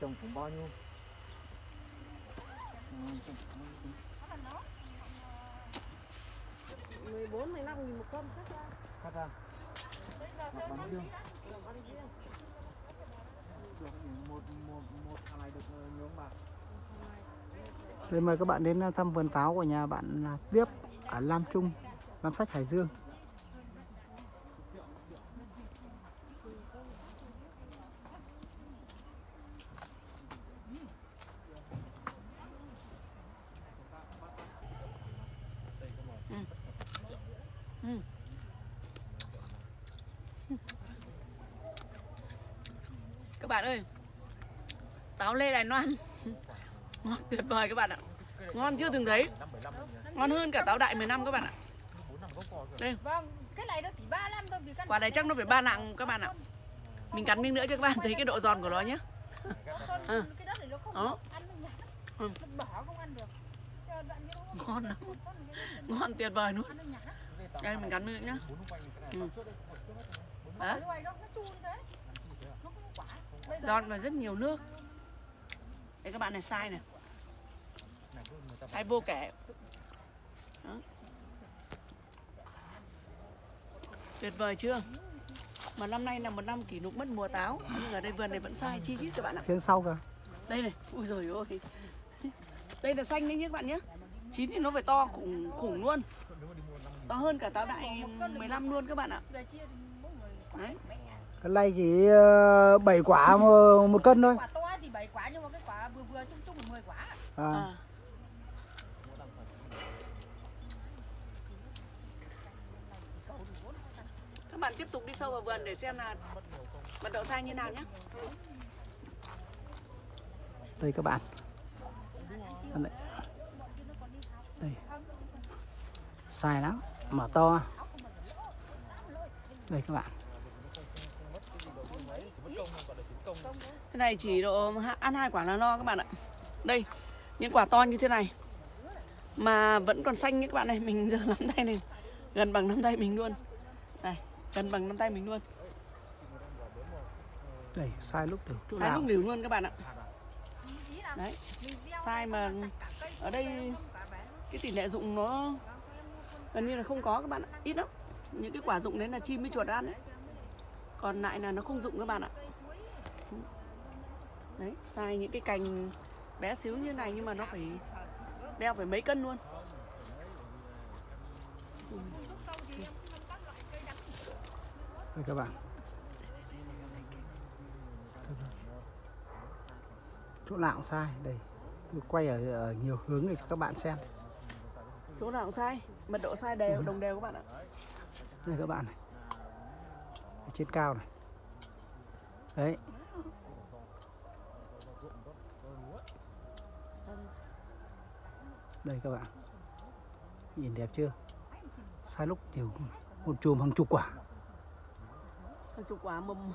trồng cũng bao nhiêu? Mười bốn mười năm nghìn một cân cắt ra cắt ra hoặc bán riêng được một một một thằng này được ờ, bạc ông Đây mời các bạn đến ờ, thăm vườn pháo của nhà bạn Tiếp ở Lam Trung, Lam Sách Hải Dương. Bạn ơi. Táo lê đài loan. Ngon tuyệt vời các bạn ạ. Ngon chưa từng thấy. Ngon hơn cả táo đại 10 năm các bạn ạ. Đây. Vâng, cái này nó chỉ 3 năm thôi vì căn quả này chắc nó phải ba nặng các bạn ạ. Mình cắn miếng nữa cho các bạn thấy cái độ giòn của nó nhé con Ừ. Đó. Ừ. Ngon lắm. Ngon tuyệt vời luôn. đây mình cắn miếng nhá. Ừ. Đó nó chun thế. Nó không có quả. Bây giờ giòn và rất nhiều nước. Đây các bạn này sai này. Sai vô kể Đó. tuyệt vời chưa? Mà năm nay là một năm kỷ lục mất mùa táo. Nhưng ở đây vườn này vẫn sai chi chít các bạn ạ. Phía sau kìa. đây này. Ui rồi ôi đây là xanh đấy nhé các bạn nhé. Chín thì nó phải to khủng khủng luôn. To hơn cả táo đại 15 luôn các bạn ạ. Đấy Cái này chỉ 7 quả một, một cân thôi. quả to thì 7 quả nhưng mà cái quả vừa vừa chung chung là 10 quả. À, à. các bạn tiếp tục đi sâu vào vườn để xem là mật độ sai như nào nhé đây các bạn. Đây. đây. Sai lắm, mở to. Đây các bạn. Cái này chỉ độ ăn hai quả là no các bạn ạ. Đây, những quả to như thế này mà vẫn còn xanh nhé các bạn này. Mình giờ nắm tay này gần bằng nắm tay mình luôn. Đây, gần bằng nắm tay mình luôn. Đây, sai lúc được chỗ Sai nào. lúc liều luôn các bạn ạ. Đấy, sai mà ở đây cái tỷ lệ dụng nó gần như là không có các bạn ạ. Ít lắm. Những cái quả dụng đấy là chim với chuột ăn đấy. Còn lại là nó không dụng các bạn ạ. Đấy, sai những cái cành bé xíu như này nhưng mà nó phải đeo phải mấy cân luôn. Đây các bạn. Chỗ nào cũng sai. Đây. Tôi quay ở, ở nhiều hướng để các bạn xem. Chỗ nào cũng sai, mật độ sai đều, đồng đều các bạn ạ. Đây các bạn này. Trên cao này. Đấy. Đây các bạn. Nhìn đẹp chưa? Sai lúc nhiều một chùm hàng chục quả. Hàng chục quả mầm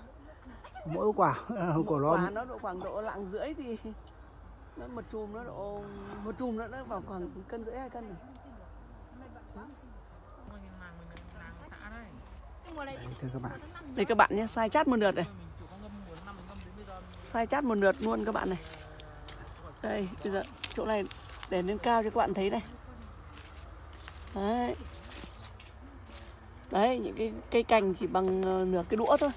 Mỗi quả một của nó quả nó độ khoảng độ lạng rưỡi thì nó một chùm nó độ một chùm nó nó vào khoảng cân rưỡi hai cân rồi. Thưa các bạn. Đây các bạn nhé, sai chát một lượt này. Sai chát một lượt luôn các bạn này. Đây, bây giờ chỗ này để lên cao cho các bạn thấy này. Đấy. Đấy, những cái cây cành chỉ bằng ờ, nửa cái đũa thôi.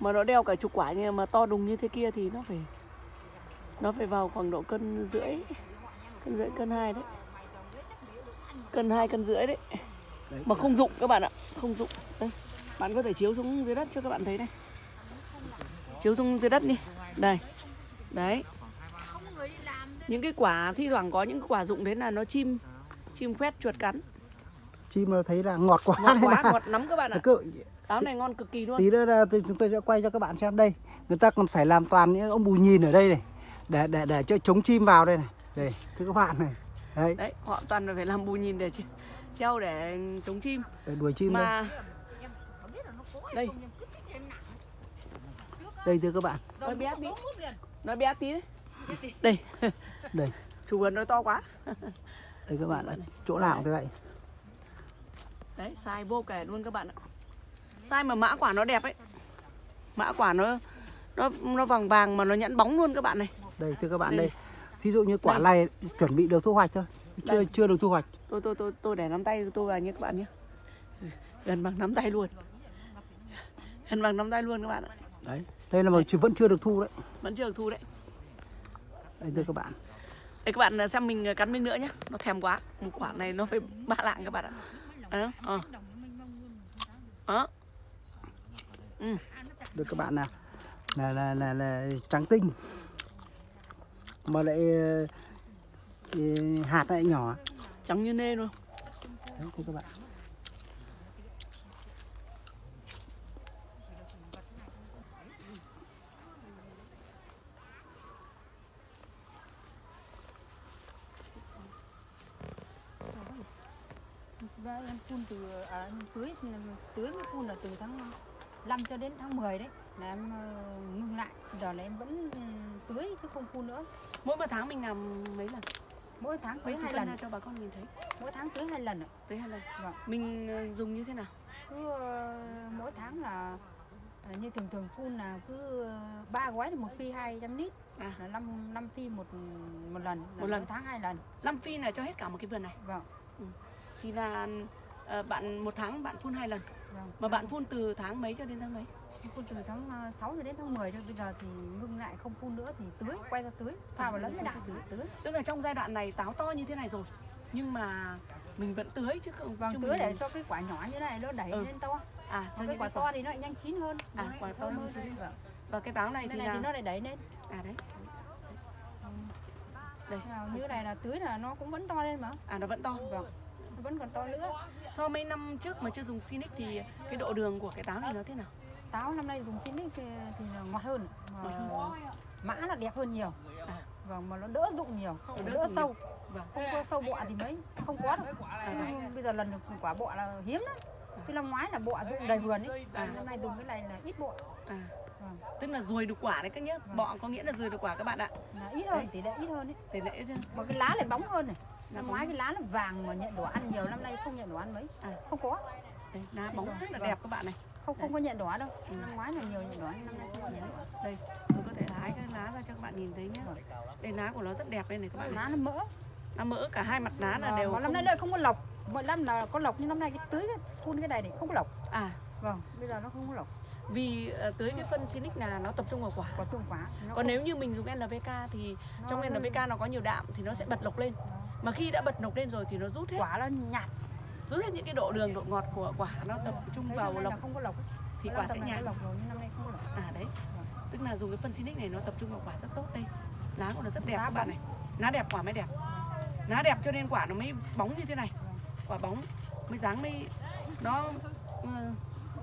Mà nó đeo cả chục quả nhưng mà to đùng như thế kia thì nó phải nó phải vào khoảng độ cân rưỡi cân rưỡi cân hai đấy cân hai cân rưỡi đấy Đấy, mà không dụng các bạn ạ không dụng đây bạn có thể chiếu xuống dưới đất cho các bạn thấy này. Chiếu xuống dưới đất đi. Đây. Đấy. Những cái quả thi thoảng có những quả dụng đấy là nó chim chim khoét chuột cắn. Chim nó thấy là ngọt quá ngọt quá ngọt lắm các bạn ạ. Cứ táo này ngon cực kỳ luôn. tí nữa là chúng tôi sẽ quay cho các bạn xem đây. Người ta còn phải làm toàn những ông bù nhìn ở đây này. Để để để cho chống chim vào đây này. Đây thưa các bạn này. Đấy. Đấy họ toàn phải làm bù nhìn để treo để chống chim. Để đuổi chim đây. mà em á, đây. thưa các bạn. Nói bé nó tí. nói bé tí đấy. Đây. Đây. Chủ vườn nói to quá. Đây các bạn ạ. Chỗ nào thế vậy đấy sai vô kể luôn các bạn ạ. Sai mà mã quả nó đẹp ấy. Mã quả nó nó nó vàng vàng mà nó nhẵn bóng luôn các bạn này. Đây thưa các bạn Đây. đây. Thí dụ như quả Đây. này chuẩn bị được thu hoạch thôi. Chưa Đây. chưa được thu hoạch. Tôi tôi tôi tôi để nắm tay tôi vào nhé các bạn nhé. Gần bằng nắm tay luôn gần bằng nắm tay luôn các bạn ạ. Đấy đây là mà chưa- vẫn chưa được thu đấy. Vẫn chưa được thu đấy. Đây thưa các bạn. Đây các bạn xem mình cắn miếng nữa nhé Nó thèm quá. Một quả này nó phải ba lạng các bạn ạ. Đó, ờ. Đó. Ừ. được các bạn nào. Là là là là trắng tinh. Mà lại ờ, ờ, hạt lại nhỏ. Trắng như nê luôn. Đấy các bạn Và em phun từ à, tưới tưới mới phun là từ tháng 5 cho đến tháng 10 đấy. Là em ờ, ngưng lại. Giờ là em vẫn ừ, tưới chứ không phun nữa. Mỗi một tháng mình làm mấy lần? Mỗi tháng tưới hai lần. cho bà con nhìn thấy. Mỗi tháng tưới hai lần ạ. Tới hai lần. Vâng. Mình ờ, dùng như thế nào? Cứ ờ, mỗi tháng là ờ, như thường thường phun là cứ ba gói thì một phi 200 lít. À. là 5 năm phi một một lần. Là Một lần. tháng hai lần. Năm phi là cho hết cả một cái vườn này? Vâng Thì là ờ, bạn một tháng bạn phun hai lần. Vâng. Mà bạn phun từ tháng mấy cho đến tháng mấy? Phun từ tháng ờ, 6 cho đến tháng 10 cho bây giờ thì ngưng lại không phun nữa thì tưới quay ra tưới pha vào lẫn với đạm tưới. tưới. Tức là trong giai đoạn này táo to như thế này rồi Nhưng mà mình vẫn tưới chứ không vâng chứ tưới mình- để cho cái quả nhỏ như này nó đẩy Ừ. lên to. À cho cái quả to thì nó lại nhanh chín hơn. À, Nó quả to hơn. Vâng. Và cái táo này thì này là thì nó lại đẩy lên. À đấy. Đây. Nào, như này là tưới là nó cũng vẫn to lên mà. À nó vẫn to. Vâng vẫn còn to nữa. So mấy năm trước mà chưa dùng Sinic thì cái độ đường của cái táo này nó thế nào? táo năm nay dùng Sinic thì, ngọt hơn. Ngọt mã là đẹp hơn nhiều. À. vâng mà nó đỡ rụng nhiều. Nó đỡ, đỡ sâu. Vâng. không có sâu bọ thì mấy không có đâu. À, Nhưng bây giờ lần được quả bọ là hiếm lắm. Chứ năm ngoái là bọ rụng đầy vườn ấy. À. năm nay dùng cái này là ít bọ À. Vâng. Tức là ruồi đục quả đấy các nhé. Bọ có nghĩa là ruồi đục quả các bạn ạ. là ít hơn tỷ lệ ít hơn ấy. Tỷ lệ mà cái lá lại bóng hơn này Năm ngoái cái lá là vàng mà nhận đồ ăn nhiều năm nay không nhận đồ ăn mấy. À. không có. Đây, lá bóng rất là Vâng. đẹp các bạn này. không không có nhận ăn đâu. Ừ. năm ngoái là nhiều nhận ăn năm nay không nhận Đây, tôi có thể hái cái lá ra cho các bạn nhìn thấy nhé. Đây lá của nó rất đẹp đây này các bạn lá nó mỡ. Nó mỡ cả hai mặt lá là Mà- đều mà năm nay lại không có lộc mọi năm là có lộc nhưng năm nay cái tưới cái phun cái này thì không có lộc À, vâng bây giờ nó không có lộc vì ờ, tưới cái phân Sinic là nó tập trung vào quả. có trùng quá nó Còn nếu như mình dùng NPK thì nó- trong NPK nó có nhiều đạm thì nó sẽ bật lộc lên. Mà khi đã bật lộc lên rồi thì nó rút hết, quả nó nhạt rút hết những cái độ đường, độ ngọt của quả nó tập trung Thấy vào là không có lộc thì quả sẽ nhạt. có lộc rồi nhưng năm nay không có lộc À đấy. Tức là dùng cái phân Sinic này nó tập trung vào quả rất tốt đây. Lá của nó rất đẹp Lá các bạn này. Lá đẹp quả mới đẹp. Lá đẹp cho nên quả nó mới bóng như thế này. Quả bóng mới dáng mới nó ờ,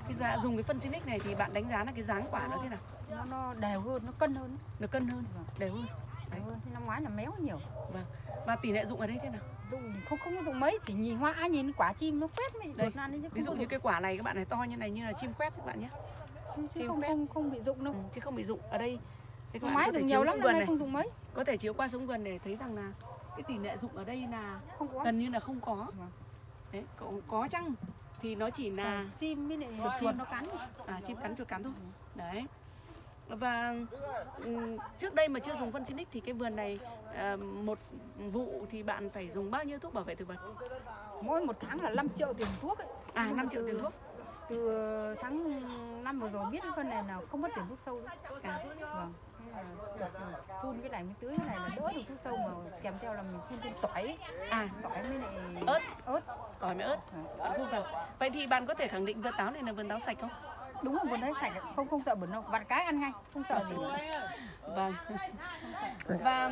cái giá dùng cái phân Sinic này thì bạn đánh giá là cái dáng quả nó thế nào? nó nó đều hơn nó cân hơn Nó cân hơn, Vâng. đều hơn. Thì năm ngoái là méo nhiều Và tỷ lệ dụng ở đây thế nào? dùng không không có dùng mấy thì nhìn hoa nhìn quả chim nó quét nan đấy chứ Ví dụ như cái quả này các bạn này to như này như là chim quét các bạn nhé. dụng. chứ chim không, quét. không không bị dụng đâu Ừ, chứ không bị dụng ở đây. Thế các bạn có thể nhiều lắm vườn này, không dùng mấy có thể chiếu qua xuống vườn để thấy rằng là cái tỷ lệ dụng ở đây là không có gần như là không có. Vâng. Đấy, có, có chăng thì nó chỉ là chim với lại Chuột chuột chim. nó cắn à, chim cắn chuột cắn thôi. Đấy. Và ừm, trước đây mà chưa dùng phân Sinic thì cái vườn này à, một vụ thì bạn phải dùng bao nhiêu thuốc bảo vệ thực vật? mỗi một tháng là 5 triệu tiền thuốc ấy À Nhưng mà 5 triệu tiền thuốc. từ tháng năm vừa rồi biết cái con này nào không mất tiền thuốc sâu nữa. À, vâng Thế là được phun cái này mới tưới cái này là đỡ được thuốc sâu mà kèm theo là mình phun thêm tỏi à tỏi với lại Ớt. ớt tỏi với ớt bạn phun vào. Vậy thì bạn có thể khẳng định vườn táo này là vườn táo sạch không? Đúng rồi vườn đấy sạch không không sợ bẩn đâu vặt cái ăn ngay không sợ gì. Vâng. Và.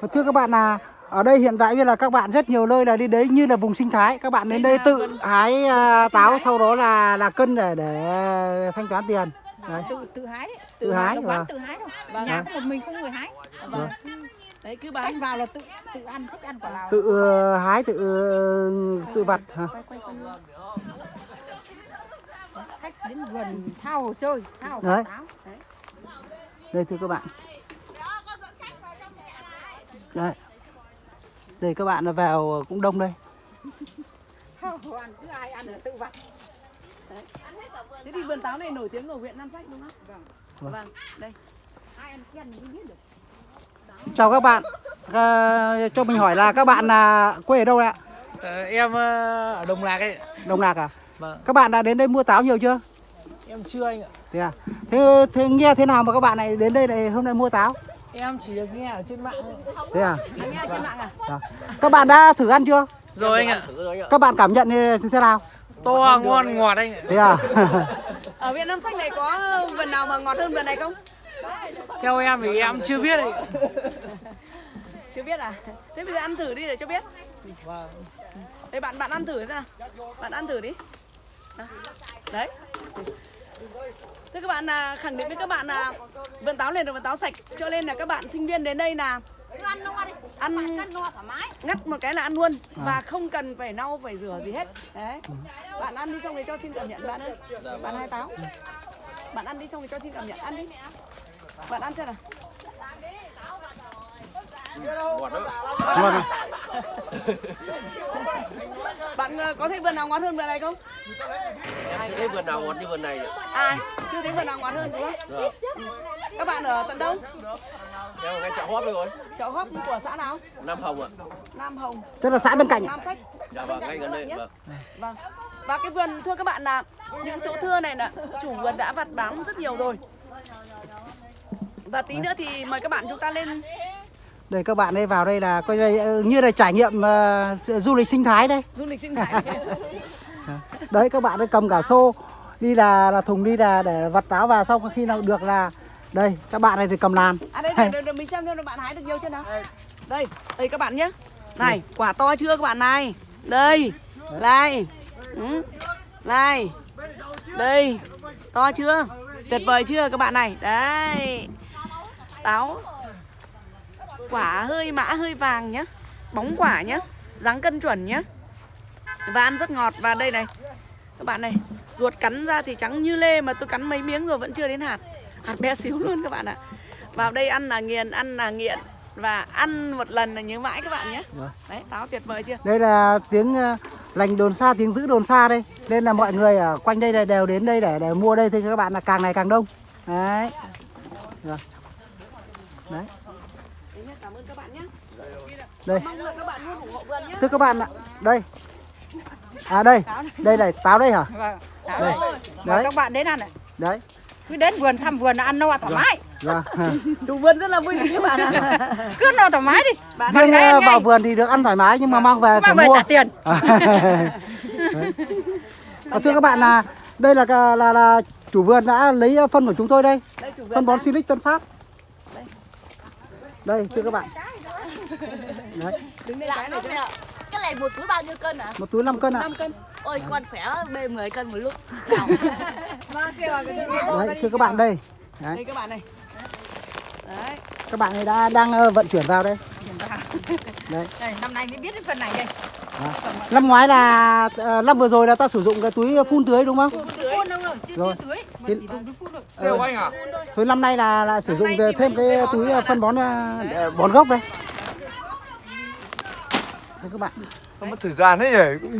Và thưa các bạn là ở đây hiện tại bây giờ là các bạn rất nhiều nơi là đi đấy như là vùng sinh thái các bạn đến Đây đây là tự hái à, táo sau đó là là cân để để thanh toán tiền đấy tự tự hái đấy Tự hái, độc bán vâng. tự hái đâu Vâng. nhà có một mình không người hái vâng. Đấy cứ bán khách vào là tự tự ăn thích ăn quả nào tự ờ, hái tự ờ, tự vặt hả? quay quay quay. Đến vườn thao hồ chơi thao Đấy. táo đây thưa các bạn đây đây các bạn vào cũng đông đây thao hồ ăn cứ ai ăn là tự vặt Thế thì vườn táo này nổi tiếng ở huyện Nam Sách đúng không? vâng Vâng, đây. ai ăn quen thì biết được Chào các bạn. À, cho mình hỏi là các bạn là quê ở đâu ạ? Ờ, em ờ, ở Đồng Lạc ấy Đồng Nạc à? Vâng Các bạn đã đến đây mua táo nhiều chưa? Em chưa anh ạ Thế à? Thế, thế nghe thế nào mà các bạn này đến đây này hôm nay mua táo? Em chỉ được nghe ở trên mạng thôi. Thế à? Anh nghe trên mạng à? Dạ. Các bạn đã thử ăn chưa? Rồi anh ạ Các bạn cảm nhận như thế nào? To ngon ngọt anh ạ Thế à? Ở Việt Nam Sách này có vườn nào mà ngọt hơn vườn này không? Theo em thì em chưa biết ấy Chưa biết à? Thế bây giờ ăn thử đi để cho biết. Vâng Đây bạn bạn ăn thử thế nào? Bạn ăn thử đi. Đấy. Thế các bạn là khẳng định với các bạn là vườn táo này là vườn táo sạch. Cho nên là các bạn sinh viên đến đây là ăn no đi. ăn ăn no thoải mái. ngắt một cái là ăn luôn và không cần phải lau phải rửa gì hết. Đấy. Bạn ăn đi xong rồi cho xin cảm nhận bạn ơi. Bạn hai táo. Bạn ăn đi xong rồi cho xin cảm nhận. Ăn đi. Bạn ăn chưa nào? À? bạn ờ, có thấy vườn nào ngọt hơn vườn này không Em thấy vườn nào ngọt như vườn này à chưa thấy vườn nào ngọt hơn đúng không Ừ. các bạn ở tận đâu Em ở ngay chợ hóp đây rồi chợ hóp của xã nào Nam Hồng ạ nam hồng Tức là xã bên cạnh. à? nam sách Dạ vâng, ngay gần đây nhé. vâng. Vâng. Và cái vườn thưa các bạn là những chỗ thưa này là chủ vườn đã vặt bán rất nhiều rồi. Và tí nữa thì mời các bạn chúng ta lên Đây các bạn đây vào đây là coi đây ờ, như là trải nghiệm ờ, du lịch sinh thái đây. du lịch sinh thái. Đấy các bạn ấy cầm cả xô đi là là thùng đi là để vặt táo vào xong khi nào được là đây các bạn này thì cầm làn. À đây này, để, để mình xem xem bạn hái được nhiều chưa nào. Đây, đây các bạn nhé. Này, quả to chưa các bạn này? Đây. Này. Ừ. Này. Đây. To chưa? Tuyệt vời chưa các bạn này? Đấy. Táo quả hơi mã hơi vàng nhá. Bóng quả nhá. Dáng cân chuẩn nhá. Và ăn rất ngọt và đây này. Các bạn này, ruột cắn ra thì trắng như lê mà tôi cắn mấy miếng rồi vẫn chưa đến hạt. Hạt bé xíu luôn các bạn ạ. Vào đây ăn là nghiền, ăn là nghiện và ăn một lần là nhớ mãi các bạn nhé. Vâng. Đấy, táo tuyệt vời chưa? Đây là tiếng ờ, lành đồn xa tiếng giữ đồn xa đây. Nên là mọi người ở quanh đây là đều đến đây để để mua đây thì các bạn là càng ngày càng đông. Đấy. Rồi. Đấy. Đấy nhá, cảm ơn các bạn nhé. Đây. Mong là các bạn luôn ủng hộ vườn nhé. Thưa các bạn ạ, đây. À đây, đây này, táo đây hả? vâng Đây. Mời Đấy, các bạn đến ăn này đấy. cứ đến vườn thăm vườn là ăn no thoải mái Vâng. Chủ vườn rất là vui với các bạn ạ. cứ no thoải mái đi Bạn Riêng ờ, ngay. vào vườn thì được ăn thoải mái nhưng mà mang về mang phải về mua. trả tiền À, thưa các bạn là đây là là, là là chủ vườn đã lấy phân của chúng tôi đây, Đây phân bón Silic Tân Phát. Đây. Đây thưa các bạn. Đấy, Đứng lên cái này cho Dạ. Cái này một túi bao nhiêu cân ạ? một túi 5 cân ạ. 5 cân. Ôi con khỏe bê 10 cân một lúc. Đấy, thưa các bạn đây. Đấy, Đây các bạn này. Đấy. các bạn ấy đã đang ờ, vận chuyển vào đây. Đấy. đây, năm nay mới biết cái phần này đây Năm ngoái là ờ, năm vừa rồi là ta sử dụng cái túi phun tưới đúng không? phun đâu rồi chưa Rồi. chưa tưới Thì- cái Siêu anh à? Thôi năm nay là là sử dụng thêm cái cái túi ờ, phân ạ. bón bón gốc đây. Thưa các bạn. Nó mất thời gian đấy nhỉ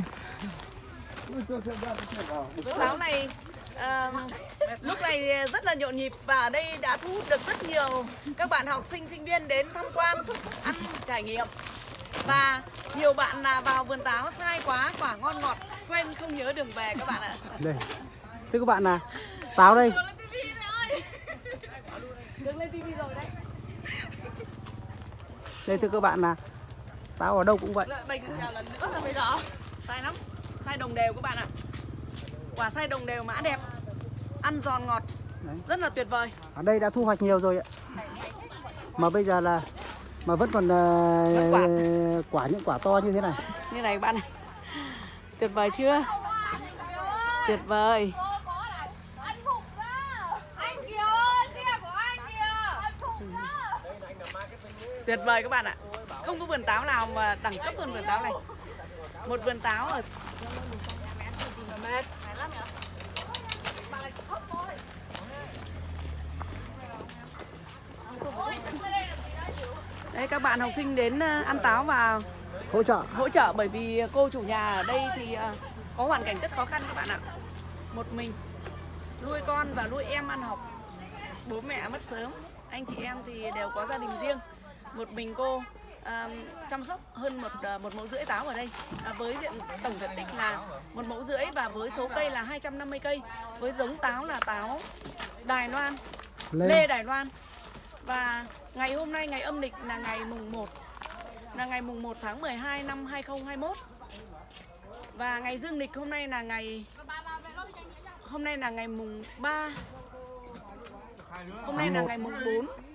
Táo này ờ, lúc này rất là nhộn nhịp và ở đây đã thu hút được rất nhiều các bạn học sinh sinh viên đến tham quan ăn trải nghiệm và nhiều bạn là vào vườn táo sai quá quả ngon ngọt quên không nhớ đường về các bạn ạ Đây. Thưa các bạn là táo đây. đường lên tivi rồi đấy Đây thưa các bạn là táo ở đâu cũng vậy. bày xèo lần nữa rồi bây giờ. Sai lắm. Sai đồng đều các bạn ạ. Quả sai đồng đều mã đẹp. Ăn giòn ngọt. Đấy. rất là tuyệt vời. Ở đây đã thu hoạch nhiều rồi ạ. Mà bây giờ là mà vẫn còn Vẫn quả. quả những quả to như thế này. như này các bạn này tuyệt vời chưa? Tuyệt vời. Tuyệt vời các bạn ạ không có vườn táo nào mà đẳng cấp hơn vườn táo này một vườn táo ở Đây các bạn học sinh đến ờ, ăn táo và Hỗ trợ. hỗ trợ bởi vì cô chủ nhà ở đây thì ờ, có hoàn cảnh rất khó khăn các bạn ạ. Một mình nuôi con và nuôi em ăn học. bố mẹ mất sớm anh chị em thì đều có gia đình riêng một mình cô à, chăm sóc hơn một à, một mẫu rưỡi táo ở đây. À, với diện tổng diện tích là một mẫu rưỡi và với số cây là 250 cây. Với giống táo là táo Đài Loan Lê. Lê Đài Loan. Và ngày hôm nay ngày âm lịch là ngày mùng 1 là ngày mùng 1 tháng 12 năm 2021 và ngày dương lịch hôm nay là ngày hôm nay là ngày mùng 3 hôm nay là ngày mùng 4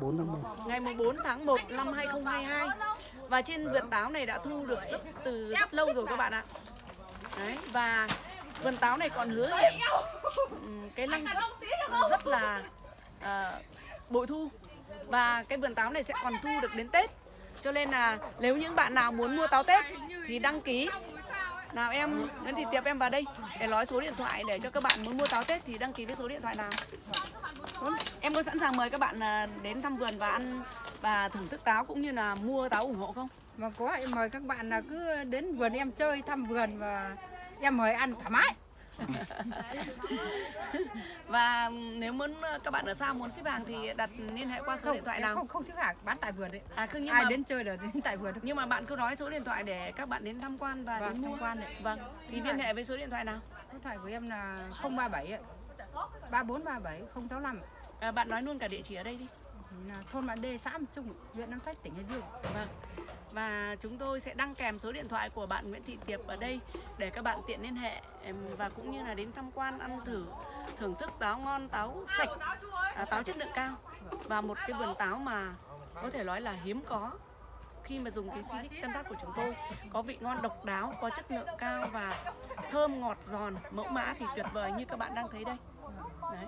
4 tháng 1. ngày mùng 4 tháng 1 năm 2022 và trên vườn táo này đã thu được rất từ rất lâu rồi các bạn ạ. Đấy, và vườn táo này còn hứa hẹn cái năng suất rất là à, bội thu. Và cái vườn táo này sẽ còn thu được đến Tết. Cho nên là nếu những bạn nào muốn mua táo Tết thì đăng ký nào, em Nguyễn Thị Tiệp, em vào đây để nói số điện thoại để cho các bạn muốn mua táo Tết thì đăng ký với số điện thoại nào. Em có sẵn sàng mời các bạn à, đến thăm vườn và ăn và thưởng thức táo cũng như là mua táo ủng hộ không? mà có, em mời các bạn là cứ đến vườn em chơi, thăm vườn và em mời ăn thoải mái. Và nếu muốn à, các bạn ở xa muốn xếp hàng thì đặt liên hệ qua số điện thoại nào? không không xếp hàng bán tại vườn đấy À không nhưng ai mà đến chơi là đến tại vườn nhưng mà bạn cứ nói số điện thoại để các bạn đến tham quan và Vâng, đến mua. tham quan đấy. Vâng, thì liên hệ với số điện thoại nào? số điện thoại của em là 037 ạ 3437 065 À, bạn nói luôn cả địa chỉ ở đây đi. chỉ là thôn Bản Đê xã Nam Trung huyện Nam Sách tỉnh Hải Dương Vâng. Và chúng tôi sẽ đăng kèm số điện thoại của bạn Nguyễn Thị Tiệp ở đây để các bạn tiện liên hệ và cũng như là đến tham quan ăn thử thưởng thức táo ngon, táo sạch, à, táo chất lượng cao và một cái vườn táo mà có thể nói là hiếm có khi mà dùng cái Silic Tân Phát của chúng tôi có vị ngon độc đáo, có chất lượng cao và thơm ngọt giòn, mẫu mã thì tuyệt vời như các bạn đang thấy đây. Đấy.